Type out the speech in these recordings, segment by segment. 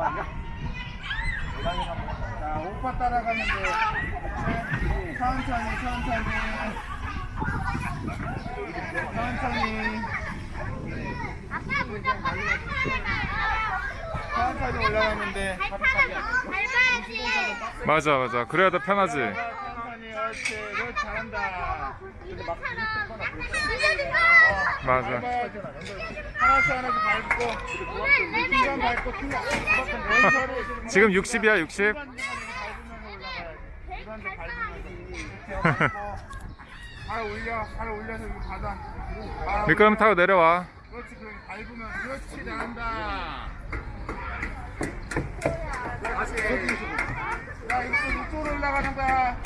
자, 오빠 따라가면 돼. 천천히, 천천히. 천천히. 천천히 올라가면 돼. 밟아야지. 맞아 맞아 그래야 더 편하지 천천히, 그렇지. 그렇지, 잘한다. 맞아 밟아야지. 하나씩 하나씩 밟고. 오늘 레벨 중간 밟고, 중간. 왼손으로 지금 60이야 60 발 올려, 발 올려서 여기 받아. 발 미끄럼 타고 내려와 그렇지, 그럼 밟으면 그렇지. 다시. 야, 이쪽 이쪽으로 올라가는 거야.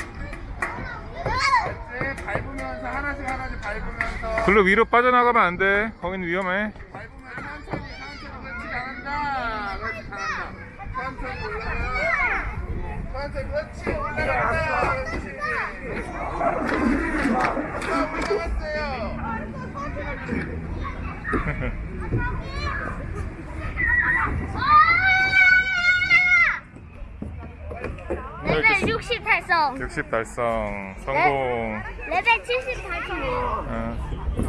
그렇지, 밟으면서 하나씩 하나씩 밟으면서. 글로 위로 빠져나가면 안 돼 거기는 위험해 밟으면 천천히, 천천히, 그렇지, 잘한다. 그렇지, 잘한다. 천천히 올라가. 천천히, 그렇지, 올라간다. 그렇지. 아, 올라갔어요. 레벨 60 달성. 60 달성 성공 레벨 70 달성. 12